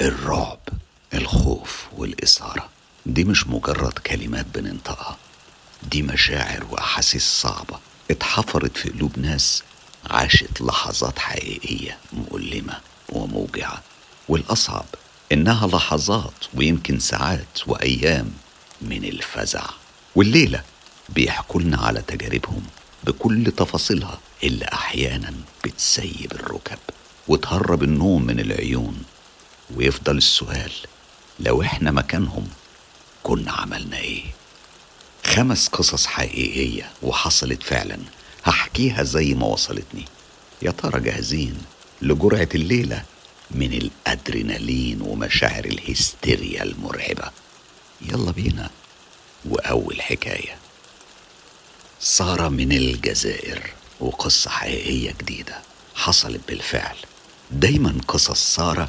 الرعب الخوف والإثارة. دي مش مجرد كلمات بننطقها دي مشاعر وأحاسيس صعبة اتحفرت في قلوب ناس عاشت لحظات حقيقية مؤلمة وموجعة. والأصعب إنها لحظات ويمكن ساعات وأيام من الفزع. والليلة بيحكوا لنا على تجاربهم بكل تفاصيلها اللي أحيانا بتسيب الركب وتهرب النوم من العيون ويفضل السؤال لو إحنا مكانهم كنا عملنا إيه؟ خمس قصص حقيقية وحصلت فعلا هحكيها زي ما وصلتني. يا ترى جاهزين لجرعة الليلة من الأدرينالين ومشاعر الهستيريا المرعبة؟ يلا بينا. وأول حكاية. سارة من الجزائر وقصة حقيقية جديدة حصلت بالفعل. دايما قصص سارة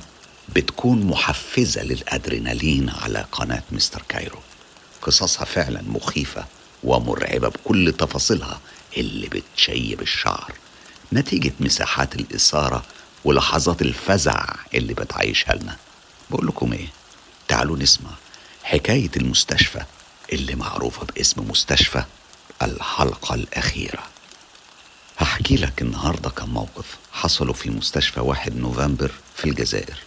بتكون محفزة للأدرينالين على قناة مستر كايرو. قصصها فعلا مخيفة ومرعبة بكل تفاصيلها اللي بتشيب الشعر. نتيجة مساحات الإثارة ولحظات الفزع اللي بتعيشها لنا. بقول لكم إيه؟ تعالوا نسمع حكاية المستشفى اللي معروفة باسم مستشفى الحلقة الأخيرة. هحكي لك النهاردة كم موقف حصلوا في مستشفى واحد نوفمبر في الجزائر.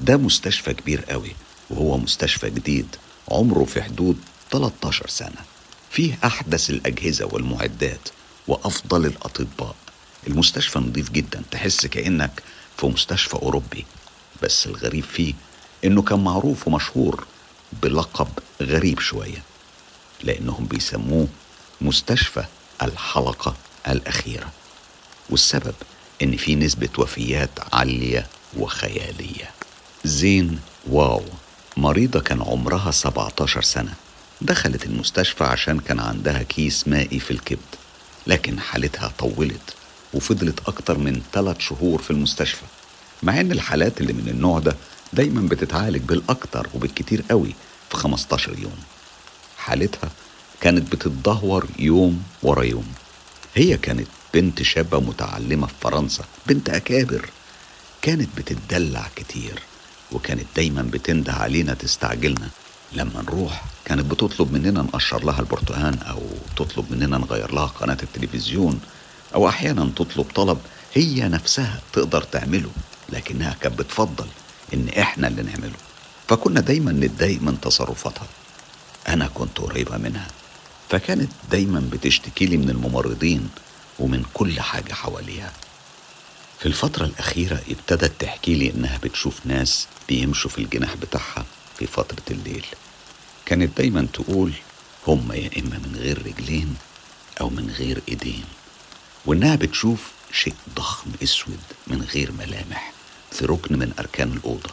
ده مستشفى كبير قوي وهو مستشفى جديد عمره في حدود 13 سنة. فيه أحدث الأجهزة والمعدات وأفضل الأطباء. المستشفى نظيف جدا تحس كأنك في مستشفى أوروبي. بس الغريب فيه إنه كان معروف ومشهور بلقب غريب شوية لأنهم بيسموه مستشفى الحلقة الأخيرة. والسبب إن في نسبة وفيات عالية وخيالية. زين واو. مريضة كان عمرها 17 سنة. دخلت المستشفى عشان كان عندها كيس مائي في الكبد. لكن حالتها طولت وفضلت أكتر من ثلاث شهور في المستشفى. مع إن الحالات اللي من النوع ده دايما بتتعالج بالأكتر وبالكتير قوي في 15 يوم. حالتها كانت بتتدهور يوم ورا يوم. هي كانت بنت شابة متعلمة في فرنسا بنت أكابر. كانت بتتدلع كتير. وكانت دايما بتنده علينا تستعجلنا. لما نروح كانت بتطلب مننا نقشر لها البرتقان أو تطلب مننا نغير لها قناة التلفزيون. أو أحيانا تطلب طلب هي نفسها تقدر تعمله لكنها كانت بتفضل إن إحنا اللي نعمله. فكنا دايما نتضايق من تصرفاتها. أنا كنت قريبة منها فكانت دايما بتشتكي لي من الممرضين ومن كل حاجة حواليها. في الفترة الأخيرة ابتدت تحكي لي إنها بتشوف ناس بيمشوا في الجناح بتاعها في فترة الليل. كانت دايما تقول هم يا إما من غير رجلين أو من غير إيدين وإنها بتشوف شيء ضخم أسود من غير ملامح في ركن من أركان الأوضة.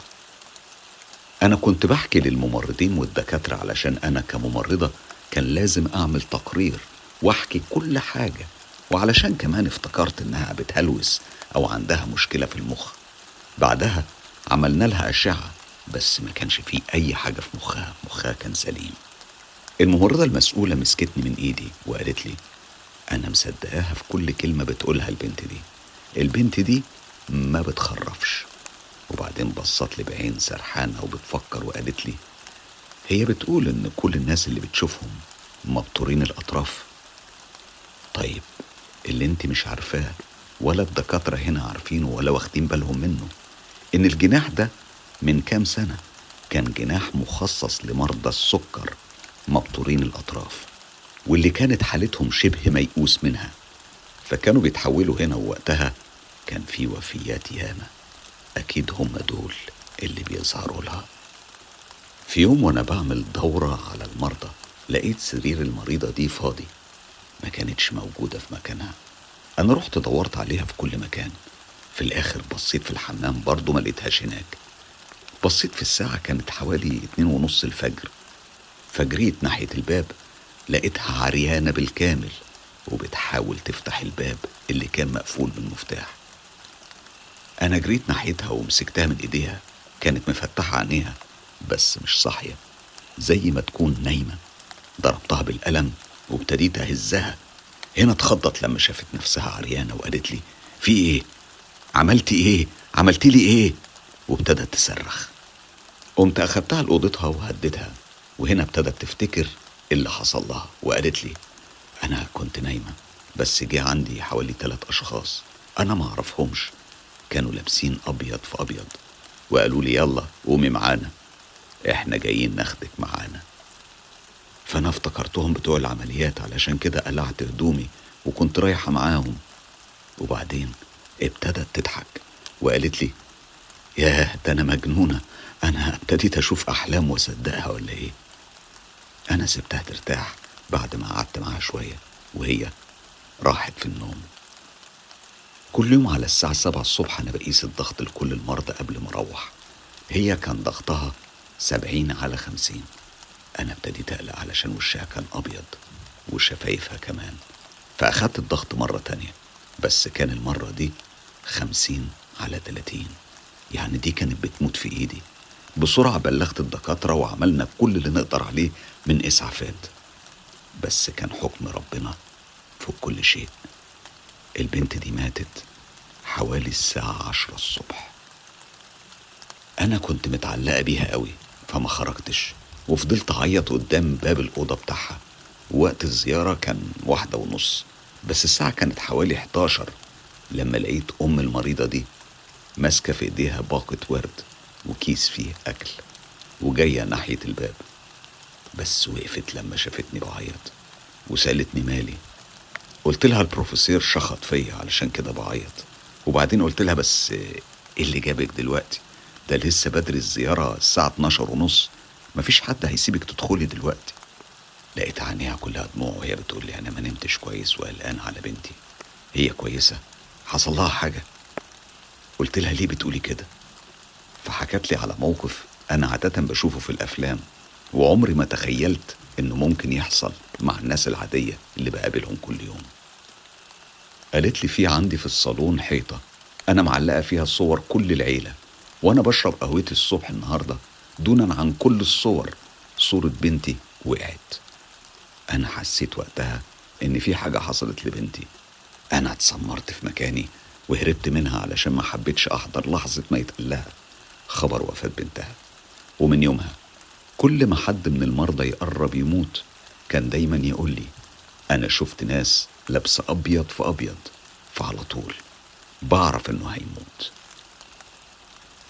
أنا كنت بحكي للممرضين والدكاترة علشان أنا كممرضة كان لازم أعمل تقرير وأحكي كل حاجة وعلشان كمان افتكرت إنها بتهلوس أو عندها مشكلة في المخ. بعدها عملنا لها أشعة بس ما كانش فيه أي حاجة في مخها مخها كان سليم. الممرضة المسؤولة مسكتني من إيدي وقالت لي أنا مصدقاها في كل كلمة بتقولها البنت دي. البنت دي ما بتخرفش. وبعدين بصت لي بعين سرحانة وبتفكر وقالت لي هي بتقول إن كل الناس اللي بتشوفهم مبتورين الأطراف. طيب اللي انت مش عارفاه. ولا الدكاترة هنا عارفينه ولا واخدين بالهم منه. إن الجناح ده من كام سنة كان جناح مخصص لمرضى السكر مبتورين الأطراف واللي كانت حالتهم شبه ميؤوس منها. فكانوا بيتحولوا هنا ووقتها كان في وفيات ياما. أكيد هم دول اللي بيظهروا لها. في يوم وأنا بعمل دورة على المرضى لقيت سرير المريضة دي فاضي. ما كانتش موجودة في مكانها. أنا رحت دورت عليها في كل مكان. في الآخر بصيت في الحمام برضه ما لقيتهاش هناك. بصيت في الساعة كانت حوالي اتنين ونص الفجر. فجريت ناحية الباب لقيتها عريانة بالكامل وبتحاول تفتح الباب اللي كان مقفول بالمفتاح أنا جريت ناحيتها ومسكتها من إيديها كانت مفتحة عينيها بس مش صاحية زي ما تكون نايمة. ضربتها بالقلم وابتديت أهزها هنا اتخضت لما شافت نفسها عريانة وقالت لي في إيه؟ عملتي إيه؟ عملتي لي إيه؟ وابتدت تصرخ قمت أخدتها لأوضتها وهديتها وهنا ابتدت تفتكر اللي حصل لها وقالت لي أنا كنت نايمة بس جه عندي حوالي تلات أشخاص أنا ما أعرفهمش كانوا لابسين أبيض في أبيض وقالوا لي يلا قومي معانا إحنا جايين ناخدك معانا فأنا افتكرتهم بتوع العمليات علشان كده قلعت هدومي وكنت رايحة معاهم. وبعدين ابتدت تضحك وقالت لي ياه ده أنا مجنونة أنا ابتديت أشوف أحلام وأصدقها ولا إيه؟ أنا سبتها ترتاح بعد ما قعدت معاها شوية وهي راحت في النوم. كل يوم على الساعة سبعة الصبح أنا بقيس الضغط لكل المرضى قبل ما أروح. هي كان ضغطها سبعين على خمسين. أنا ابتديت أقلق علشان وشها كان أبيض وشفايفها كمان. فأخدت الضغط مرة تانية بس كان المرة دي خمسين على تلاتين. يعني دي كانت بتموت في إيدي. بسرعة بلغت الدكاترة وعملنا كل اللي نقدر عليه من إسعافات. بس كان حكم ربنا فوق كل شيء. البنت دي ماتت حوالي الساعة عشرة الصبح. أنا كنت متعلقة بيها قوي فما خرجتش. وفضلت أعيط قدام باب الأوضة بتاعها. وقت الزيارة كان واحدة ونص بس الساعة كانت حوالي 11 لما لقيت أم المريضة دي ماسكة في إيديها باقة ورد وكيس فيه أكل وجاية ناحية الباب. بس وقفت لما شافتني بعيط وسألتني مالي. قلت لها البروفيسور شخط فيا علشان كده بعيط. وبعدين قلت لها بس إيه اللي جابك دلوقتي؟ ده لسه بدري الزيارة الساعة 12 ونص. مفيش حد هيسيبك تدخلي دلوقتي. لقيت عينيها كلها دموع وهي بتقول لي أنا ما نمتش كويس وقلقان على بنتي. هي كويسة؟ حصل لها حاجة؟ قلت لها ليه بتقولي كده؟ فحكت لي على موقف أنا عادة بشوفه في الأفلام وعمري ما تخيلت إنه ممكن يحصل مع الناس العادية اللي بقابلهم كل يوم. قالت لي في عندي في الصالون حيطة أنا معلقة فيها صور كل العيلة وأنا بشرب قهوتي الصبح النهاردة دونا عن كل الصور. صورة بنتي وقعت. أنا حسيت وقتها إن في حاجة حصلت لبنتي. أنا اتسمرت في مكاني وهربت منها علشان ما حبيتش أحضر لحظة ما يتقال لها خبر وفاة بنتها. ومن يومها كل ما حد من المرضى يقرب يموت كان دايما يقول لي أنا شفت ناس لابسة أبيض في أبيض فعلى طول بعرف إنه هيموت.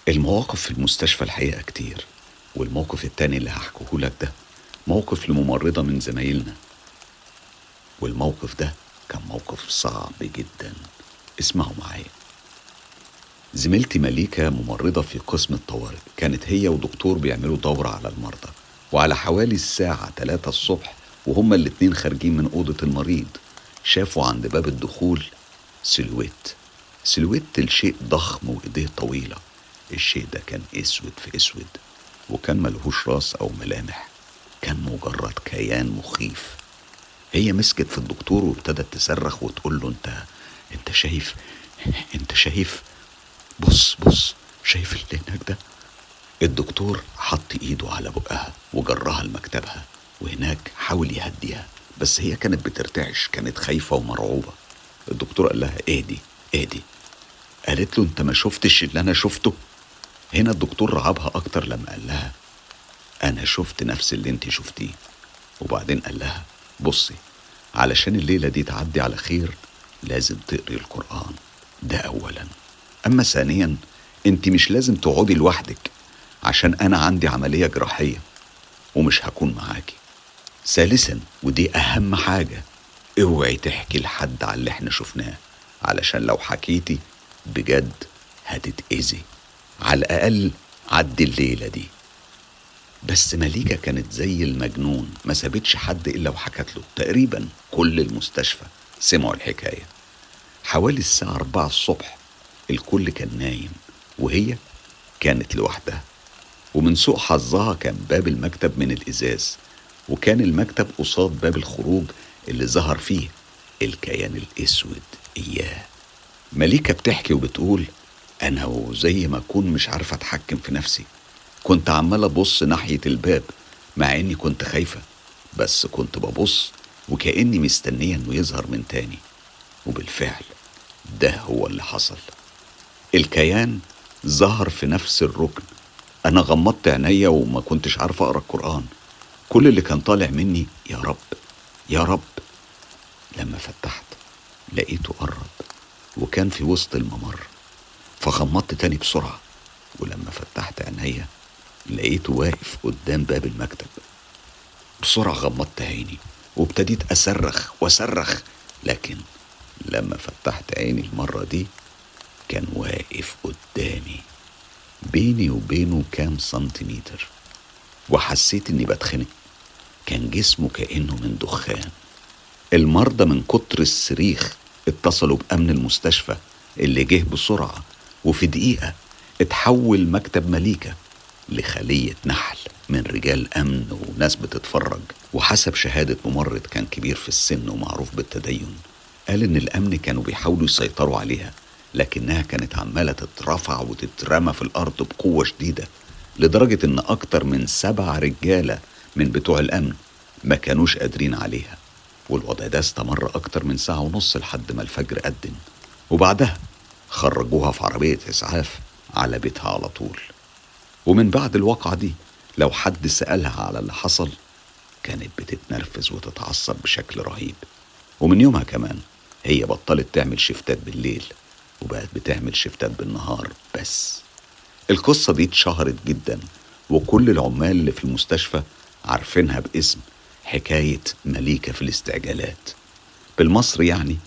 المواقف في المستشفى الحقيقة كتير. والموقف التاني اللي هحكيه لك ده موقف لممرضة من زمايلنا. والموقف ده كان موقف صعب جدا. اسمعوا معايا. زميلتي مليكة ممرضة في قسم الطوارئ كانت هي ودكتور بيعملوا دورة على المرضى وعلى حوالي الساعة 3 الصبح وهما الاتنين خارجين من أوضة المريض. شافوا عند باب الدخول سلويت سلويت الشيء ضخم وإيديه طويلة. الشيء ده كان أسود في أسود. وكان ملهوش راس أو ملامح. كان مجرد كيان مخيف. هي مسكت في الدكتور وابتدت تصرخ وتقول له انت انت شايف انت شايف بص بص شايف اللي هناك ده؟ الدكتور حط ايده على بقها وجرها لمكتبها وهناك حاول يهديها بس هي كانت بترتعش كانت خايفة ومرعوبة. الدكتور قال لها اهدي اهدي. قالت له انت ما شفتش اللي أنا شفته؟ هنا الدكتور رعبها أكتر لما قال لها أنا شفت نفس اللي انت شفتيه. وبعدين قال لها بصي علشان الليلة دي تعدي على خير لازم تقري القرآن. ده أولا. أما ثانيا أنت مش لازم تقعدي لوحدك عشان أنا عندي عملية جراحية ومش هكون معاكي. ثالثا ودي أهم حاجة اوعي تحكي لحد على اللي إحنا شفناه علشان لو حكيتي بجد هتتأذي. على الأقل عدي الليلة دي. بس مليكة كانت زي المجنون ما سابتش حد إلا وحكت له. تقريبا كل المستشفى سمعوا الحكاية. حوالي الساعة أربعة الصبح الكل كان نايم وهي كانت لوحدها. ومن سوء حظها كان باب المكتب من الإزاز وكان المكتب قصاد باب الخروج اللي ظهر فيه الكيان الأسود. إياه. مليكة بتحكي وبتقول أنا وزي ما أكون مش عارفة أتحكم في نفسي. كنت عمال أبص ناحية الباب مع إني كنت خايفة بس كنت ببص وكأني مستنية إنه يظهر من تاني. وبالفعل ده هو اللي حصل. الكيان ظهر في نفس الركن. أنا غمضت عينيا وما كنتش عارف أقرأ القرآن. كل اللي كان طالع مني يا رب يا رب لما فتحت لقيته قرب وكان في وسط الممر. فغمضت تاني بسرعة ولما فتحت عينيا لقيته واقف قدام باب المكتب. بسرعة غمضت عيني وابتديت أصرخ وأصرخ لكن لما فتحت عيني المرة دي كان واقف قدامي بيني وبينه كام سنتيمتر. وحسيت إني بتخنق. كان جسمه كأنه من دخان. المرضى من كتر الصريخ اتصلوا بأمن المستشفى اللي جه بسرعة وفي دقيقة اتحول مكتب مليكة لخلية نحل من رجال أمن وناس بتتفرج. وحسب شهادة ممرض كان كبير في السن ومعروف بالتدين. قال إن الأمن كانوا بيحاولوا يسيطروا عليها لكنها كانت عمالة تترفع وتترمى في الأرض بقوة شديدة لدرجة إن أكتر من سبع رجالة من بتوع الأمن ما كانوش قادرين عليها. والوضع ده استمر أكتر من ساعة ونص لحد ما الفجر أذن. وبعدها خرجوها في عربية إسعاف على بيتها على طول. ومن بعد الواقعة دي لو حد سألها على اللي حصل كانت بتتنرفز وتتعصب بشكل رهيب. ومن يومها كمان هي بطلت تعمل شفتات بالليل وبقت بتعمل شفتات بالنهار بس. القصة دي اتشهرت جدا وكل العمال اللي في المستشفى عارفينها باسم حكاية مليكة في الاستعجالات. بالمصري يعني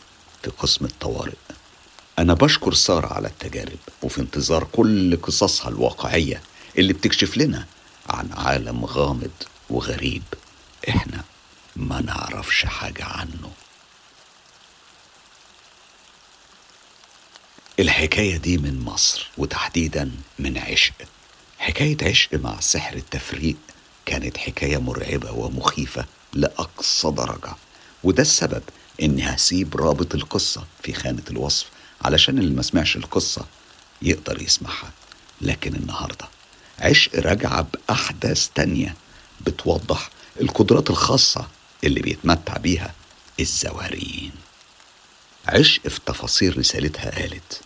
في قسم الطوارئ. أنا بشكر سارة على التجارب وفي انتظار كل قصصها الواقعية اللي بتكشف لنا عن عالم غامض وغريب. إحنا ما نعرفش حاجة عنه. الحكاية دي من مصر وتحديدا من عشق. حكاية عشق مع سحر التفريق كانت حكاية مرعبة ومخيفة لأقصى درجة وده السبب إني هسيب رابط القصة في خانة الوصف علشان اللي ما سمعش القصة يقدر يسمعها. لكن النهاردة عشق راجعة بأحداث تانية بتوضح القدرات الخاصة اللي بيتمتع بيها الزواريين عشق في تفاصيل رسالتها قالت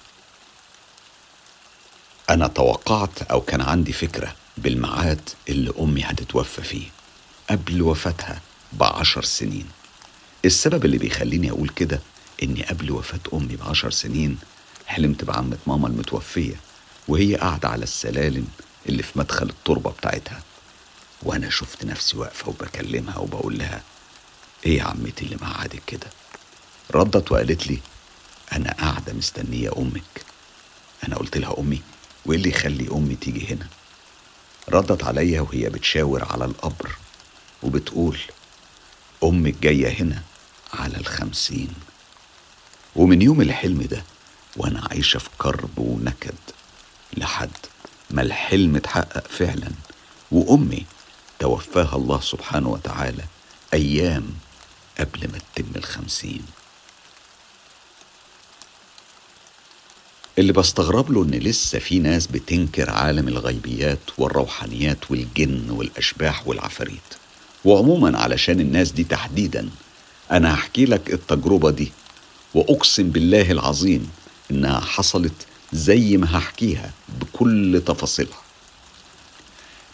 أنا توقعت أو كان عندي فكرة بالميعاد اللي أمي هتتوفى فيه قبل وفاتها بعشر سنين. السبب اللي بيخليني أقول كده إني قبل وفاة أمي بعشر سنين حلمت بعمة ماما المتوفية وهي قاعدة على السلالم اللي في مدخل التربة بتاعتها. وأنا شفت نفسي واقفة وبكلمها وبقول لها إيه يا عمتي اللي مقعدك كده؟ ردت وقالت لي أنا قاعدة مستنية أمك. أنا قلت لها أمي وإيه اللي يخلي أمي تيجي هنا؟ ردت عليا وهي بتشاور على القبر وبتقول أمك جاية هنا على الخمسين. ومن يوم الحلم ده وأنا عايشة في كرب ونكد لحد ما الحلم اتحقق فعلا وأمي توفاها الله سبحانه وتعالى أيام قبل ما تتم الخمسين. اللي بستغرب له إن لسه في ناس بتنكر عالم الغيبيات والروحانيات والجن والأشباح والعفاريت. وعموما علشان الناس دي تحديدا أنا هحكي لك التجربة دي. وأقسم بالله العظيم إنها حصلت زي ما هحكيها بكل تفاصيلها.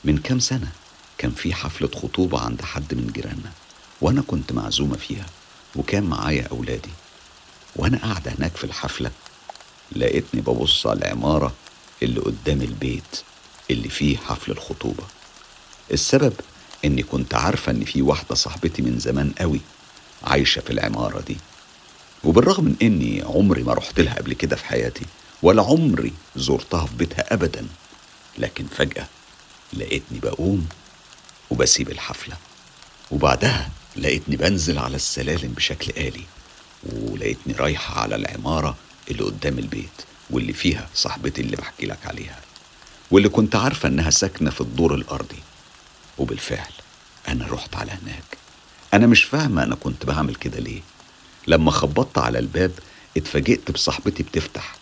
من كام سنة كان في حفلة خطوبة عند حد من جيراننا وأنا كنت معزومة فيها وكان معايا أولادي. وأنا قاعدة هناك في الحفلة لقيتني ببص على العمارة اللي قدام البيت اللي فيه حفل الخطوبة. السبب إني كنت عارفة إن في واحدة صاحبتي من زمان قوي عايشة في العمارة دي. وبالرغم من إني عمري ما رحت لها قبل كده في حياتي ولا عمري زرتها في بيتها أبدا لكن فجأة لقيتني بقوم وبسيب الحفلة وبعدها لقيتني بنزل على السلالم بشكل آلي ولقيتني رايحة على العمارة اللي قدام البيت واللي فيها صاحبتي اللي بحكي لك عليها واللي كنت عارفة إنها ساكنة في الدور الأرضي. وبالفعل أنا رحت على هناك. أنا مش فاهمة أنا كنت بعمل كده ليه. لما خبطت على الباب اتفاجئت بصاحبتي بتفتح.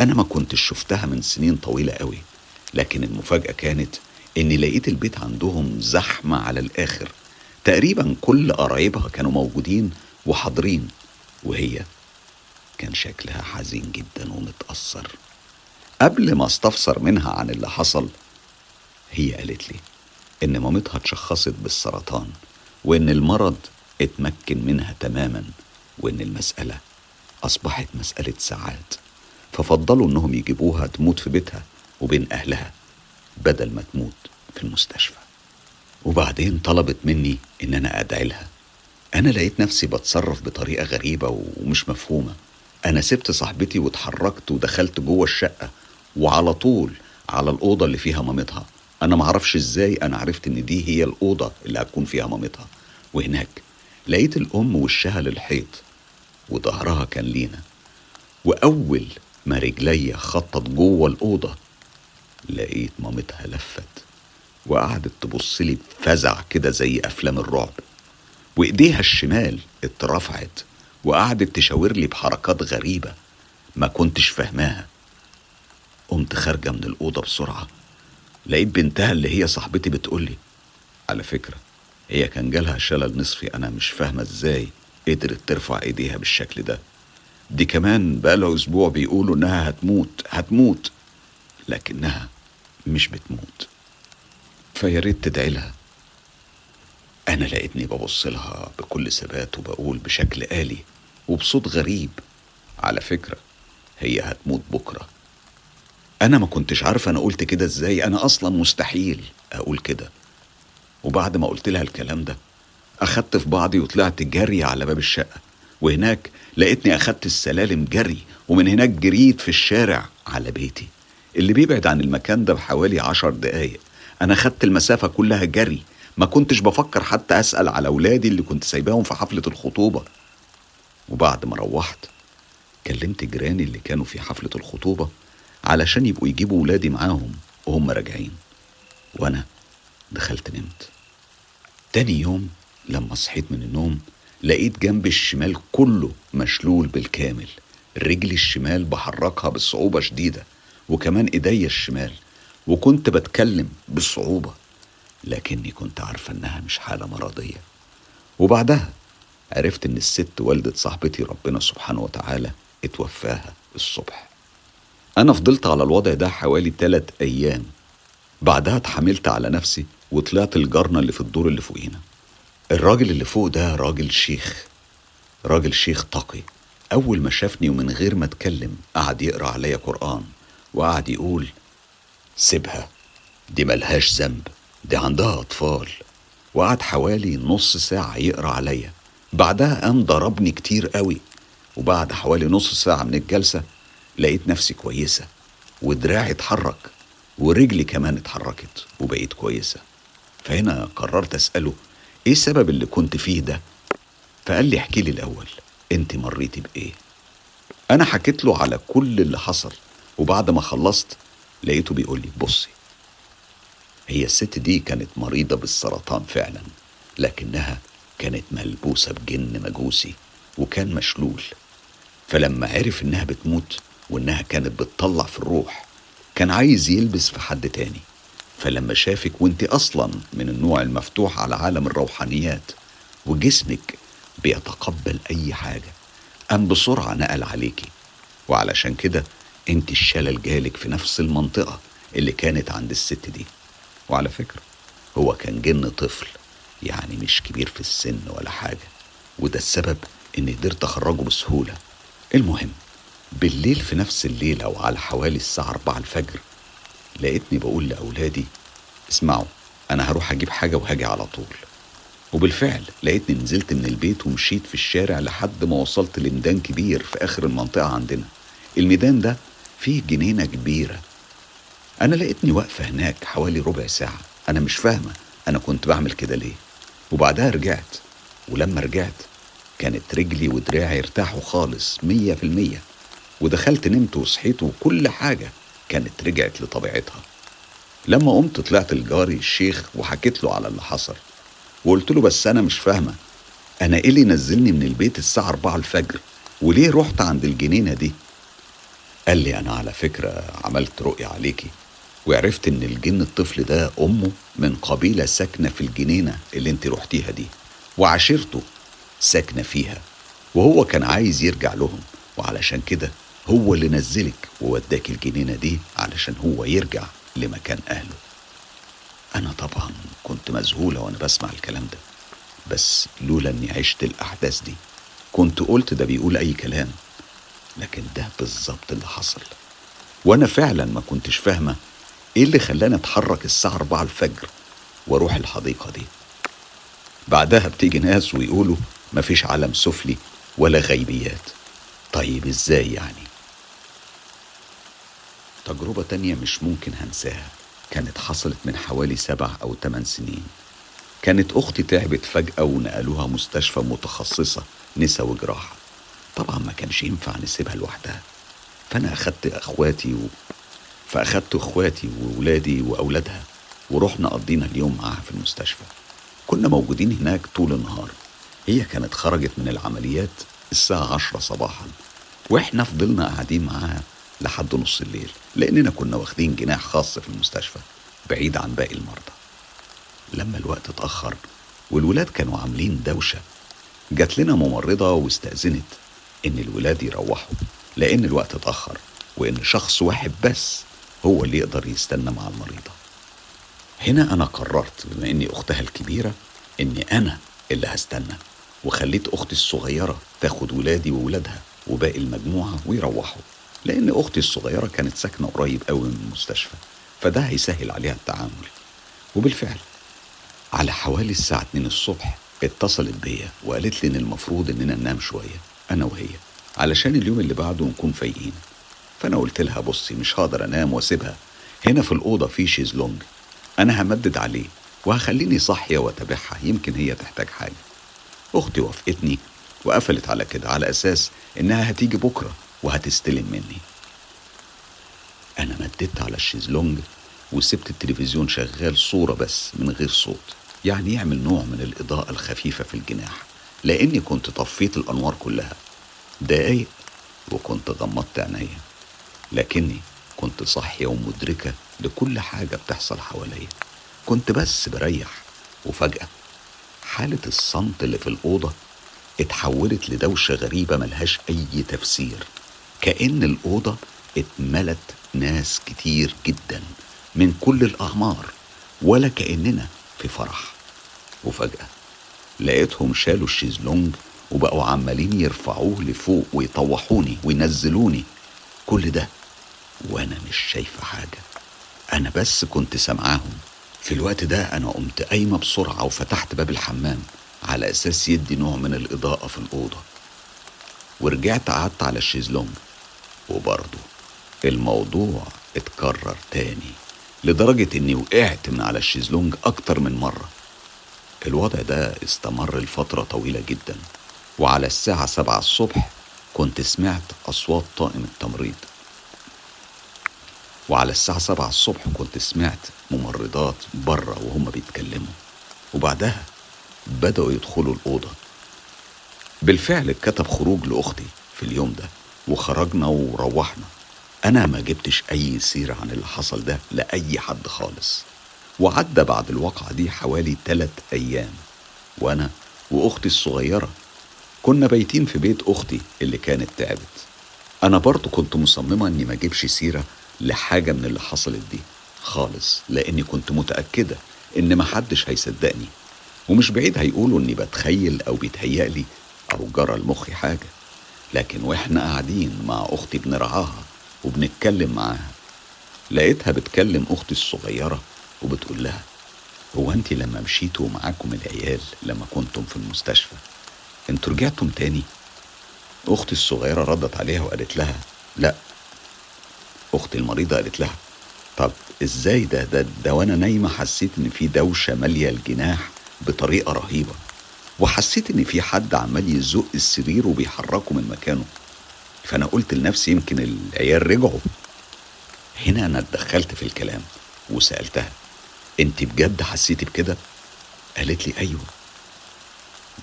أنا ما كنتش شفتها من سنين طويلة قوي لكن المفاجأة كانت إني لقيت البيت عندهم زحمة على الآخر. تقريبا كل قرايبها كانوا موجودين وحاضرين وهي كان شكلها حزين جدا ومتأثر. قبل ما استفسر منها عن اللي حصل هي قالت لي إن مامتها اتشخصت بالسرطان وإن المرض اتمكن منها تماما. وإن المسألة أصبحت مسألة ساعات. ففضلوا إنهم يجيبوها تموت في بيتها وبين أهلها بدل ما تموت في المستشفى. وبعدين طلبت مني إن أنا أدعي لها. أنا لقيت نفسي بتصرف بطريقة غريبة ومش مفهومة. أنا سبت صاحبتي واتحركت ودخلت جوه الشقة وعلى طول على الأوضة اللي فيها مامتها. أنا معرفش إزاي أنا عرفت إن دي هي الأوضة اللي هتكون فيها مامتها. وهناك لقيت الأم وشها للحيط. وظهرها كان لينا. وأول ما رجليا خطت جوه الأوضة لقيت مامتها لفت وقعدت تبص لي بفزع كده زي أفلام الرعب. وإيديها الشمال اترفعت وقعدت تشاور لي بحركات غريبة ما كنتش فاهماها. قمت خارجة من الأوضة بسرعة لقيت بنتها اللي هي صاحبتي بتقولي على فكرة هي كان جالها شلل نصفي أنا مش فاهمة إزاي. قدرت ترفع إيديها بالشكل ده. دي كمان بقالها أسبوع بيقولوا إنها هتموت هتموت لكنها مش بتموت. فيا ريت تدعي لها. أنا لقيتني ببص لها بكل ثبات وبقول بشكل آلي وبصوت غريب. على فكرة هي هتموت بكرة. أنا ما كنتش عارفة أنا قلت كده إزاي. أنا أصلا مستحيل أقول كده. وبعد ما قلت لها الكلام ده أخدت في بعضي وطلعت جري على باب الشقة. وهناك لقيتني أخدت السلالم جري ومن هناك جريت في الشارع على بيتي. اللي بيبعد عن المكان ده بحوالي عشر دقايق. أنا خدت المسافة كلها جري. ما كنتش بفكر حتى أسأل على أولادي اللي كنت سايباهم في حفلة الخطوبة. وبعد ما روحت كلمت جيراني اللي كانوا في حفلة الخطوبة علشان يبقوا يجيبوا ولادي معاهم وهم راجعين. وأنا دخلت نمت. تاني يوم لما صحيت من النوم لقيت جنب الشمال كله مشلول بالكامل. رجلي الشمال بحركها بصعوبة شديدة وكمان إيديا الشمال وكنت بتكلم بصعوبة لكني كنت عارفة إنها مش حالة مرضية. وبعدها عرفت إن الست والدة صاحبتي ربنا سبحانه وتعالى اتوفاها الصبح. أنا فضلت على الوضع ده حوالي تلات أيام. بعدها اتحملت على نفسي وطلعت الجارنا اللي في الدور اللي فوقينا. الراجل اللي فوق ده راجل شيخ. راجل شيخ تقي أول ما شافني ومن غير ما أتكلم قعد يقرأ عليا قرآن وقعد يقول سيبها دي ملهاش ذنب دي عندها أطفال. وقعد حوالي نص ساعة يقرأ عليا. بعدها قام ضربني كتير قوي. وبعد حوالي نص ساعة من الجلسة لقيت نفسي كويسة ودراعي اتحرك ورجلي كمان اتحركت وبقيت كويسة. فهنا قررت أسأله إيه السبب اللي كنت فيه ده؟ فقال لي احكي لي الأول أنت مريتي بإيه؟ أنا حكيت له على كل اللي حصل وبعد ما خلصت لقيته بيقول لي بصي هي الست دي كانت مريضة بالسرطان فعلا لكنها كانت ملبوسة بجن مجوسي وكان مشلول فلما عرف إنها بتموت وإنها كانت بتطلع في الروح كان عايز يلبس في حد تاني فلما شافك وانت أصلا من النوع المفتوح على عالم الروحانيات وجسمك بيتقبل أي حاجة قام بسرعة نقل عليكي. وعلشان كده انت الشلل جالك في نفس المنطقة اللي كانت عند الست دي. وعلى فكرة هو كان جن طفل يعني مش كبير في السن ولا حاجة. وده السبب اني قدرت اخرجه بسهولة. المهم بالليل في نفس الليلة وعلى حوالي الساعة 4 الفجر لقيتني بقول لأولادي اسمعوا أنا هروح أجيب حاجة وهاجي على طول. وبالفعل لقيتني نزلت من البيت ومشيت في الشارع لحد ما وصلت لميدان كبير في آخر المنطقة عندنا. الميدان ده فيه جنينة كبيرة. أنا لقيتني واقفة هناك حوالي ربع ساعة. أنا مش فاهمة أنا كنت بعمل كده ليه. وبعدها رجعت. ولما رجعت كانت رجلي ودراعي ارتاحوا خالص مية في المية. ودخلت نمت وصحيت وكل حاجة. كانت رجعت لطبيعتها. لما قمت طلعت لجاري الشيخ وحكيت له على اللي حصل. وقلت له بس أنا مش فاهمة أنا إيه اللي نزلني من البيت الساعة 4 الفجر؟ وليه رحت عند الجنينة دي؟ قال لي أنا على فكرة عملت رؤية عليكي وعرفت إن الجن الطفل ده أمه من قبيلة ساكنة في الجنينة اللي أنت رحتيها دي وعشيرته ساكنة فيها وهو كان عايز يرجع لهم وعلشان كده هو اللي نزلك ووداك الجنينة دي علشان هو يرجع لمكان أهله. أنا طبعا كنت مذهولة وأنا بسمع الكلام ده بس لولا إني عشت الأحداث دي كنت قلت ده بيقول أي كلام لكن ده بالظبط اللي حصل. وأنا فعلا ما كنتش فاهمة إيه اللي خلاني أتحرك الساعة 4 الفجر وأروح الحديقة دي. بعدها بتيجي ناس ويقولوا مفيش عالم سفلي ولا غيبيات. طيب إزاي يعني؟ تجربة تانية مش ممكن هنساها. كانت حصلت من حوالي سبع أو تمن سنين. كانت أختي تعبت فجأة ونقلوها مستشفى متخصصة نسا وجراحة. طبعا ما كانش ينفع نسيبها لوحدها. فأنا أخدت أخواتي و... فأخدت أخواتي وولادي وأولادها ورحنا قضينا اليوم معاها في المستشفى. كنا موجودين هناك طول النهار. هي كانت خرجت من العمليات الساعة عشرة صباحا. وإحنا فضلنا قاعدين معاها لحد نص الليل لأننا كنا واخدين جناح خاص في المستشفى بعيد عن باقي المرضى. لما الوقت اتأخر والولاد كانوا عاملين دوشة جات لنا ممرضة واستأذنت إن الولاد يروحوا لأن الوقت اتأخر وإن شخص واحد بس هو اللي يقدر يستنى مع المريضة. هنا أنا قررت بما إني أختها الكبيرة إني أنا اللي هستنى وخليت أختي الصغيرة تاخد ولادي وولادها وباقي المجموعة ويروحوا. لأن أختي الصغيرة كانت ساكنة قريب قوي من المستشفى فده هيسهل عليها التعامل. وبالفعل على حوالي الساعة 2 الصبح اتصلت بيا وقالت لي إن المفروض إننا ننام شوية أنا وهي علشان اليوم اللي بعده نكون فايقين. فأنا قلت لها بصي مش هقدر أنام وأسيبها. هنا في الأوضة في شيزلونج أنا همدد عليه وهخليني صاحية وأتابعها يمكن هي تحتاج حاجة. أختي وافقتني وقفلت على كده على أساس إنها هتيجي بكرة. وهتستلم مني. أنا مددت على الشيزلونج وسبت التلفزيون شغال صورة بس من غير صوت يعني يعمل نوع من الإضاءة الخفيفة في الجناح لأني كنت طفيت الأنوار كلها. دقايق وكنت غمضت عينيا لكني كنت صاحية ومدركة لكل حاجة بتحصل حواليا. كنت بس بريح وفجأة حالة الصمت اللي في الأوضة اتحولت لدوشة غريبة ملهاش أي تفسير. كأن الأوضة اتملت ناس كتير جدا من كل الأعمار ولا كأننا في فرح. وفجأة لقيتهم شالوا الشيزلونج وبقوا عمالين يرفعوه لفوق ويطوحوني وينزلوني. كل ده وأنا مش شايفة حاجة. أنا بس كنت سامعاهم. في الوقت ده أنا قمت قايمة بسرعة وفتحت باب الحمام على أساس يدي نوع من الإضاءة في الأوضة. ورجعت قعدت على الشيزلونج. وبرضه الموضوع اتكرر تاني لدرجة إني وقعت من على الشيزلونج أكتر من مرة. الوضع ده استمر لفترة طويلة جدا وعلى الساعة سبعة الصبح كنت سمعت أصوات طاقم التمريض. وعلى الساعة سبعة الصبح كنت سمعت ممرضات بره وهم بيتكلموا. وبعدها بدأوا يدخلوا الأوضة. بالفعل اتكتب خروج لأختي في اليوم ده. وخرجنا وروحنا. أنا ما جبتش أي سيرة عن اللي حصل ده لأي حد خالص. وعدى بعد الواقعة دي حوالي تلات أيام. وأنا وأختي الصغيرة كنا بايتين في بيت أختي اللي كانت تعبت. أنا برضو كنت مصممة إني ما أجيبش سيرة لحاجة من اللي حصلت دي خالص لأني كنت متأكدة إن محدش هيصدقني. ومش بعيد هيقولوا إني بتخيل أو بيتهيألي أو جرى لمخي حاجة. لكن وإحنا قاعدين مع أختي بنرعاها وبنتكلم معاها. لقيتها بتكلم أختي الصغيرة وبتقول لها هو أنت لما مشيتوا معاكم العيال لما كنتم في المستشفى أنتوا رجعتم تاني؟ أختي الصغيرة ردت عليها وقالت لها لا. أختي المريضة قالت لها طب إزاي ده؟ ده ده وأنا نايمة حسيت إن في دوشة مالية الجناح بطريقة رهيبة. وحسيت إن في حد عمال يزق السرير وبيحركه من مكانه. فأنا قلت لنفسي يمكن العيال رجعوا. هنا أنا اتدخلت في الكلام وسألتها أنت بجد حسيتي بكده؟ قالت لي أيوه.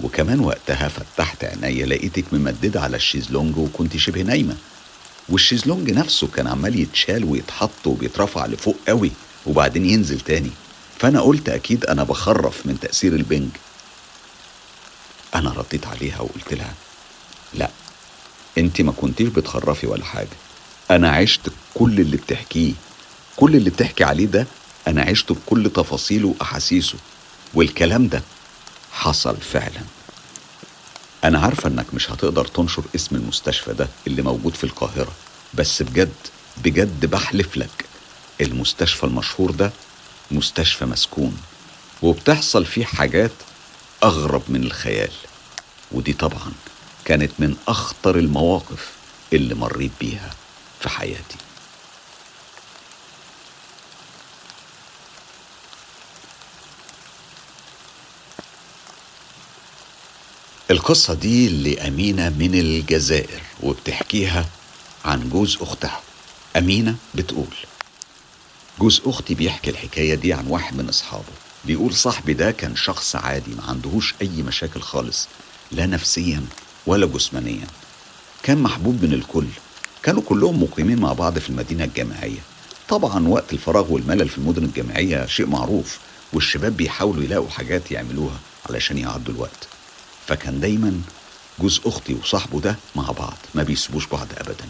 وكمان وقتها فتحت عينيا لقيتك ممددة على الشيزلونج وكنت شبه نايمة. والشيزلونج نفسه كان عمال يتشال ويتحط وبيترفع لفوق قوي وبعدين ينزل تاني. فأنا قلت أكيد أنا بخرف من تأثير البنج. أنا رديت عليها وقلت لها لا أنت ما كنتيش بتخرفي ولا حاجة. أنا عشت كل اللي بتحكيه. كل اللي بتحكي عليه ده أنا عشت بكل تفاصيله وأحاسيسه. والكلام ده حصل فعلا. أنا عارفة إنك مش هتقدر تنشر اسم المستشفى ده اللي موجود في القاهرة بس بجد بجد بحلف لك المستشفى المشهور ده مستشفى مسكون وبتحصل فيه حاجات أغرب من الخيال. ودي طبعا كانت من أخطر المواقف اللي مريت بيها في حياتي. القصة دي لأمينة من الجزائر وبتحكيها عن جوز أختها. أمينة بتقول جوز أختي بيحكي الحكاية دي عن واحد من أصحابه. بيقول صاحبي ده كان شخص عادي ما عندهوش أي مشاكل خالص لا نفسيا ولا جسمانيا. كان محبوب من الكل. كانوا كلهم مقيمين مع بعض في المدينة الجامعية. طبعا وقت الفراغ والملل في المدن الجامعية شيء معروف والشباب بيحاولوا يلاقوا حاجات يعملوها علشان يعدوا الوقت. فكان دايما جوز أختي وصاحبه ده مع بعض ما بيسيبوش بعض أبدا.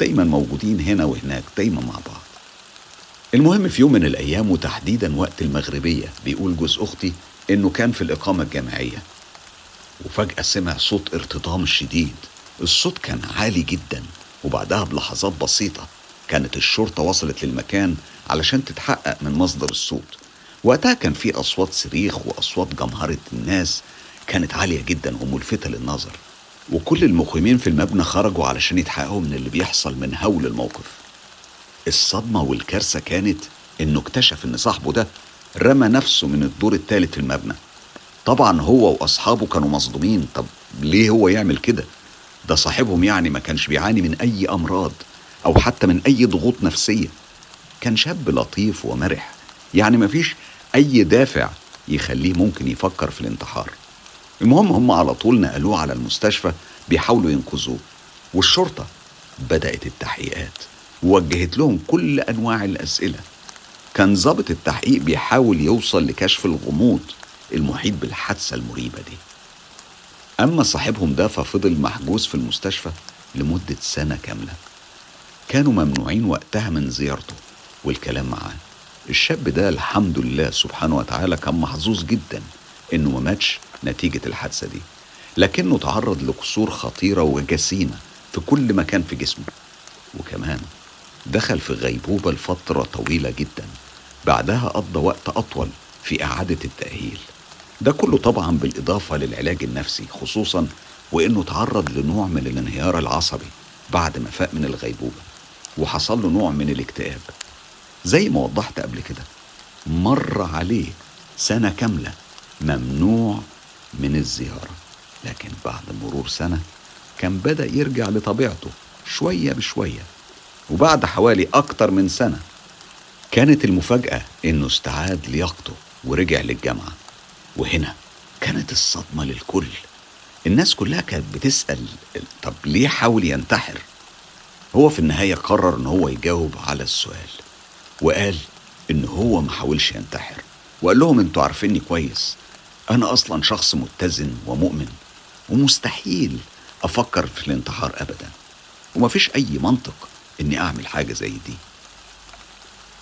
دايما موجودين هنا وهناك دايما مع بعض. المهم في يوم من الأيام وتحديدا وقت المغربية بيقول جوز أختي إنه كان في الإقامة الجامعية. وفجأة سمع صوت ارتطام شديد. الصوت كان عالي جدا وبعدها بلحظات بسيطة كانت الشرطة وصلت للمكان علشان تتحقق من مصدر الصوت. وقتها كان في أصوات صريخ وأصوات جمهرة الناس كانت عالية جدا وملفتة للنظر. وكل المقيمين في المبنى خرجوا علشان يتحققوا من اللي بيحصل من هول الموقف. الصدمة والكارثة كانت إنه اكتشف إن صاحبه ده رمى نفسه من الدور الثالث في المبنى. طبعا هو وأصحابه كانوا مصدومين. طب ليه هو يعمل كده؟ ده صاحبهم يعني ما كانش بيعاني من أي أمراض أو حتى من أي ضغوط نفسية. كان شاب لطيف ومرح. يعني مفيش أي دافع يخليه ممكن يفكر في الانتحار. المهم هم على طول نقلوه على المستشفى بيحاولوا ينقذوه. والشرطة بدأت التحقيقات. ووجهت لهم كل أنواع الأسئلة. كان ضابط التحقيق بيحاول يوصل لكشف الغموض المحيط بالحادثة المريبة دي. أما صاحبهم ده ففضل محجوز في المستشفى لمدة سنة كاملة. كانوا ممنوعين وقتها من زيارته والكلام معاه. الشاب ده الحمد لله سبحانه وتعالى كان محظوظ جدا إنه ما ماتش نتيجة الحادثة دي. لكنه تعرض لكسور خطيرة وجسيمة في كل مكان في جسمه. وكمان دخل في غيبوبة لفترة طويلة جدا. بعدها قضى وقت أطول في إعادة التأهيل. ده كله طبعا بالإضافة للعلاج النفسي خصوصا وإنه تعرض لنوع من الانهيار العصبي بعد ما فاق من الغيبوبة. وحصل له نوع من الاكتئاب. زي ما وضحت قبل كده مر عليه سنة كاملة ممنوع من الزيارة. لكن بعد مرور سنة كان بدأ يرجع لطبيعته شوية بشوية. وبعد حوالي أكتر من سنة كانت المفاجأة إنه استعاد لياقته ورجع للجامعة. وهنا كانت الصدمة للكل. الناس كلها كانت بتسأل طب ليه حاول ينتحر؟ هو في النهاية قرر إن هو يجاوب على السؤال. وقال إن هو ما حاولش ينتحر. وقال لهم أنتوا عارفيني كويس. أنا أصلا شخص متزن ومؤمن. ومستحيل أفكر في الانتحار أبدا. ومفيش أي منطق إني أعمل حاجة زي دي.